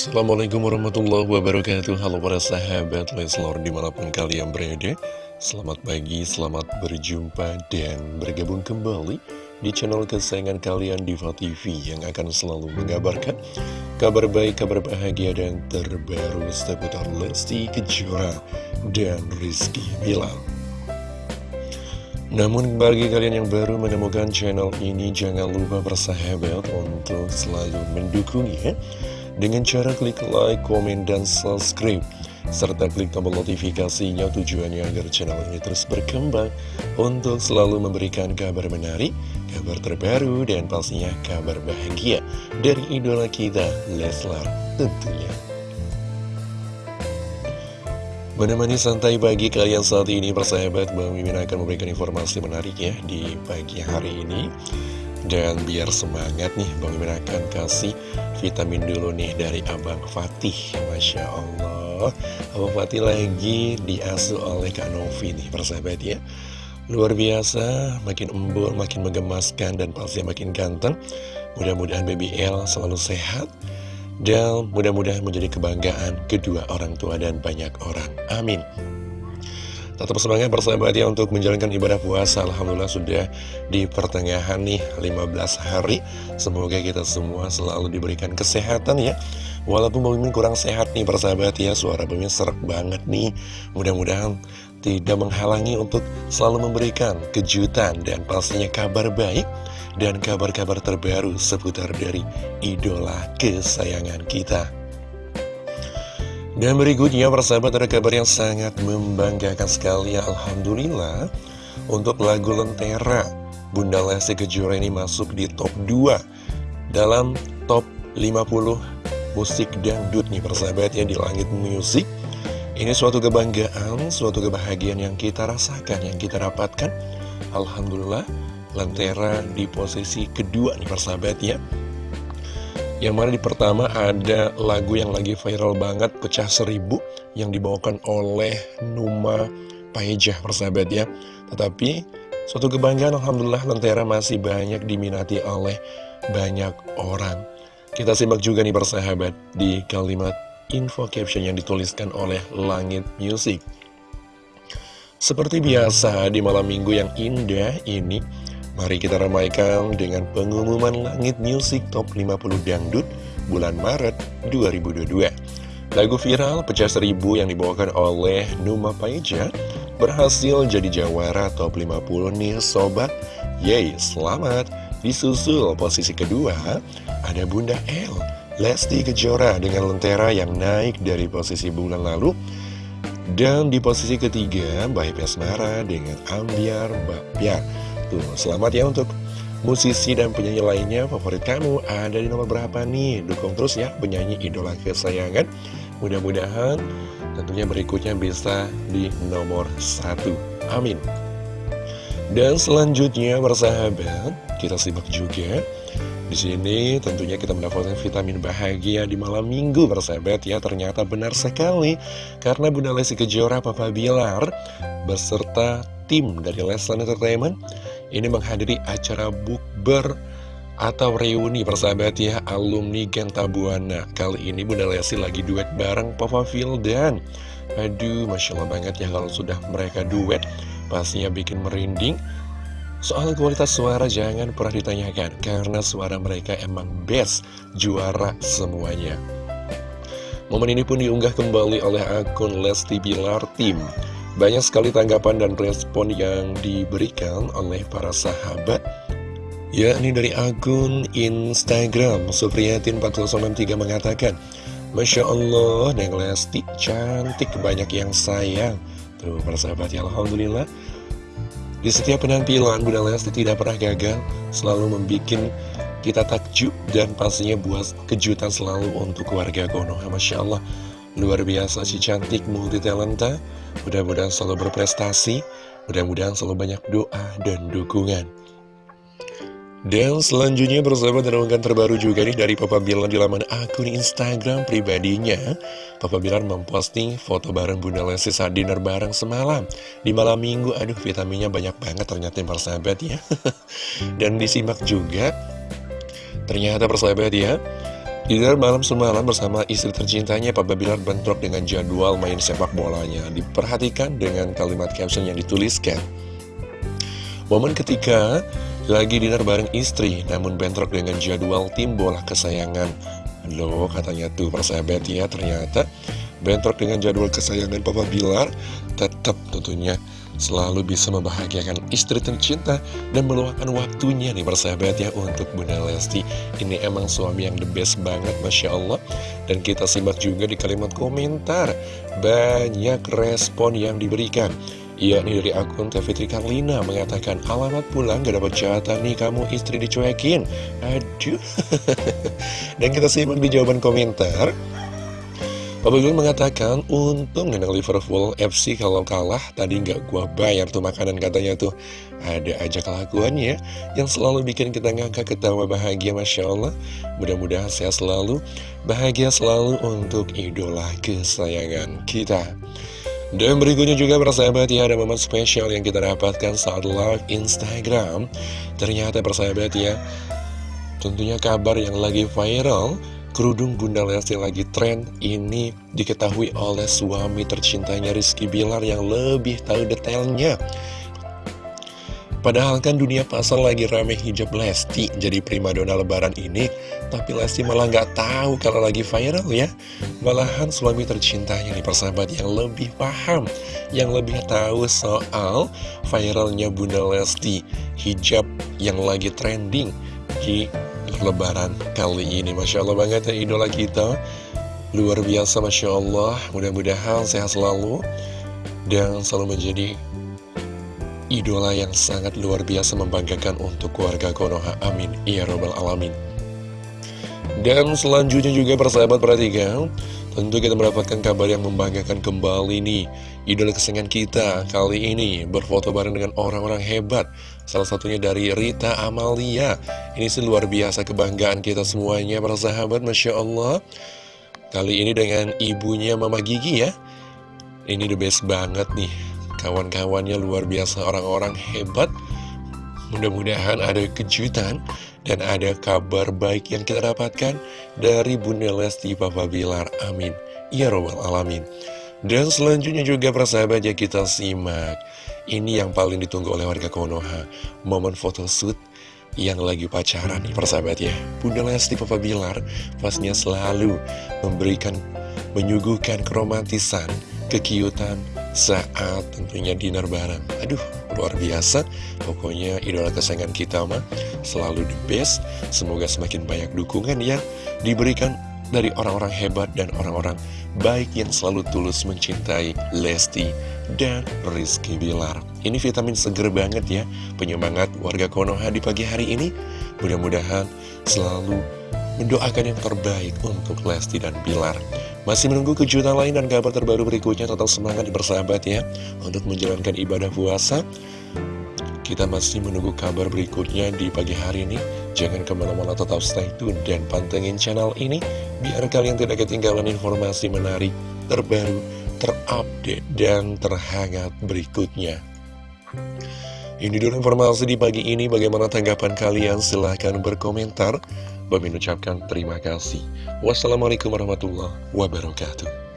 Assalamualaikum warahmatullahi wabarakatuh. Halo para sahabat Leslor di mana pun kalian berada. Selamat pagi, selamat berjumpa dan bergabung kembali Di channel kesayangan kalian Diva TV Yang akan selalu mengabarkan Kabar baik, kabar bahagia dan terbaru Seputar Lesti Kejora dan Rizky Bilal namun bagi kalian yang baru menemukan channel ini jangan lupa bersahabat untuk selalu mendukungnya dengan cara klik like, komen, dan subscribe serta klik tombol notifikasinya tujuannya agar channel ini terus berkembang untuk selalu memberikan kabar menarik, kabar terbaru, dan pastinya kabar bahagia dari idola kita, Leslar tentunya. Menemani santai pagi kalian saat ini persahabat Bang Mimin akan memberikan informasi menarik ya di pagi hari ini Dan biar semangat nih Bang Mimin akan kasih vitamin dulu nih dari Abang Fatih Masya Allah Abang Fatih lagi diasuh oleh Kak Novi nih persahabat ya Luar biasa, makin embur, makin menggemaskan dan pasti makin ganteng Mudah-mudahan BBL selalu sehat dan mudah-mudahan menjadi kebanggaan kedua orang tua dan banyak orang. Amin. Tetap semangat persahabat ya untuk menjalankan ibadah puasa. Alhamdulillah sudah di pertengahan nih 15 hari. Semoga kita semua selalu diberikan kesehatan ya. Walaupun Bang kurang sehat nih persahabat ya Suara Bang serak banget nih. Mudah-mudahan tidak menghalangi untuk selalu memberikan kejutan Dan pastinya kabar baik dan kabar-kabar terbaru seputar dari idola kesayangan kita. Dan berikutnya persahabat ada kabar yang sangat membanggakan sekali. Alhamdulillah Untuk lagu Lentera Bunda Lesti Kejora ini masuk di top 2 Dalam top 50 musik dangdut nih persahabat ya di langit musik Ini suatu kebanggaan, suatu kebahagiaan yang kita rasakan, yang kita dapatkan. Alhamdulillah Lentera di posisi kedua nih persahabat ya Yang mana di pertama ada lagu yang lagi viral banget Pecah Seribu Yang dibawakan oleh Numa Paejah persahabat ya. Tetapi suatu kebanggaan Alhamdulillah Lentera masih banyak diminati oleh banyak orang. Kita simak juga nih persahabat di kalimat info caption yang dituliskan oleh Langit Music. Seperti biasa di malam minggu yang indah ini Mari kita ramaikan dengan pengumuman Langit Music Top 50 Dangdut bulan Maret 2022. Lagu viral Pecah Seribu yang dibawakan oleh Numa Paeja berhasil jadi jawara Top 50 nih Sobat. Yeay, selamat! Disusul posisi kedua, ada Bunda L, Lesti Kejora dengan Lentera yang naik dari posisi bulan lalu. Dan di posisi ketiga, Bayi Pesmara dengan Ambiar Bapiar. Tuh, selamat ya untuk musisi dan penyanyi lainnya. Favorit kamu ada di nomor berapa nih? Dukung terus ya penyanyi idola kesayangan. Mudah-mudahan tentunya berikutnya bisa di nomor satu. Amin. Dan selanjutnya bersahabat Kita simak juga. Di sini tentunya kita mendapatkan vitamin bahagia di malam minggu bersahabat ya. Ternyata benar sekali. Karena Bunda Lesti Kejora Papa Bilar Beserta tim dari Leslan Entertainment ini menghadiri acara bukber atau reuni persahabat ya alumni Genta Buana Kali ini Bunda Lesti lagi duet bareng Papa dan Aduh Masya Allah banget ya kalau sudah mereka duet. Pastinya bikin merinding. Soal kualitas suara jangan pernah ditanyakan Karena suara mereka emang best Juara semuanya. Momen ini pun diunggah kembali oleh akun Lesti Bilar Team banyak sekali tanggapan dan respon yang diberikan oleh para sahabat yakni dari akun Instagram Supriyatin4093 mengatakan Masya Allah, Neng Lesti cantik banyak yang sayang. Tuh para sahabat ya Alhamdulillah. Di setiap penampilan Bunda Lesti tidak pernah gagal Selalu membuat kita takjub dan pastinya buat kejutan selalu untuk keluarga Konoha Masya Allah Luar biasa si cantik multi talenta Mudah-mudahan selalu berprestasi. Mudah-mudahan selalu banyak doa dan dukungan. Dan selanjutnya bersahabat dan unggahan terbaru juga nih dari Papa Bilar di laman akun Instagram pribadinya. Papa Bilar memposting foto bareng Bunda Lesti saat dinner bareng semalam. Di malam minggu, aduh vitaminnya banyak banget ternyata persahabat ya. Dan disimak juga. Ternyata persahabat ya Di dalam malam semalam bersama istri tercintanya Papa Bilar bentrok dengan jadwal main sepak bolanya. Diperhatikan dengan kalimat caption yang dituliskan. Momen ketika lagi dinner bareng istri Namun bentrok dengan jadwal tim bola kesayangan. Loh katanya tuh persahabat ya ternyata bentrok dengan jadwal kesayangan Papa Bilar Tetap tentunya selalu bisa membahagiakan istri tercinta dan meluangkan waktunya nih persahabat ya untuk Bunda Lesti. Ini emang suami yang the best banget Masya Allah. Dan kita simak juga di kalimat komentar, banyak respon yang diberikan. Nih dari akun Teh Fitri Karlina mengatakan alamat pulang gak dapat jatah nih kamu istri dicuekin. Aduh. dan kita simak di jawaban komentar. Papa Gun mengatakan, untung menang Liverpool FC kalau kalah, tadi nggak gua bayar tuh makanan katanya tuh. Ada aja kelakuannya yang selalu bikin kita ngangkat ketawa bahagia, Masya Allah. Mudah-mudahan sehat selalu, bahagia selalu untuk idola kesayangan kita. Dan berikutnya juga persahabat ya, ada momen spesial yang kita dapatkan saat live Instagram. Ternyata persahabat ya, tentunya kabar yang lagi viral Kerudung Bunda Lesti lagi tren ini diketahui oleh suami tercintanya Rizky Bilar yang lebih tahu detailnya. Padahal kan dunia pasar lagi rame hijab Lesti jadi primadona lebaran ini, tapi Lesti malah nggak tahu kalau lagi viral ya. Malahan suami tercintanya nih persahabat yang lebih paham, yang lebih tahu soal viralnya Bunda Lesti hijab yang lagi trending di lebaran kali ini. Masya Allah banget ya idola kita. Luar biasa Masya Allah. Mudah-mudahan sehat selalu Dan selalu menjadi Idola yang sangat luar biasa membanggakan untuk keluarga Konoha. Amin. Ya Robbal Alamin Dan selanjutnya juga persahabat perhatikan Tentu kita mendapatkan kabar yang membanggakan kembali nih. Idola kesenangan kita kali ini berfoto bareng dengan orang-orang hebat. Salah satunya dari Rita Amalia. Ini sih luar biasa kebanggaan kita semuanya para sahabat Masya Allah. Kali ini dengan ibunya Mama Gigi ya. Ini the best banget nih. Kawan-kawannya luar biasa orang-orang hebat. Mudah-mudahan ada kejutan dan ada kabar baik yang kita dapatkan dari Bunda Lesti Papa Bilar. Amin. Ya Robbal Alamin. Dan selanjutnya juga persahabat ya kita simak. Ini yang paling ditunggu oleh warga Konoha. Momen photoshoot yang lagi pacaran nih persahabat ya. Bunda Lesti Papa Bilar pastinya selalu memberikan, menyuguhkan keromantisan, kekiutan, saat tentunya dinner bareng. Aduh, luar biasa. Pokoknya idola kesayangan kita mah selalu the best. Semoga semakin banyak dukungan yang diberikan dari orang-orang hebat dan orang-orang baik yang selalu tulus mencintai Lesti dan Rizky Bilar. Ini vitamin seger banget ya, penyemangat warga Konoha di pagi hari ini. Mudah-mudahan selalu mendoakan yang terbaik untuk Lesti dan Bilar. Masih menunggu kejutan lain dan kabar terbaru berikutnya Total semangat bersahabat ya Untuk menjalankan ibadah puasa Kita masih menunggu kabar berikutnya di pagi hari ini Jangan ke mana-mana tetap stay tune dan pantengin channel ini Biar kalian tidak ketinggalan informasi menarik Terbaru, terupdate, dan terhangat berikutnya ini dulu informasi di pagi ini. Bagaimana tanggapan kalian? Silahkan berkomentar. Bagi ucapkan terima kasih. Wassalamualaikum warahmatullahi wabarakatuh.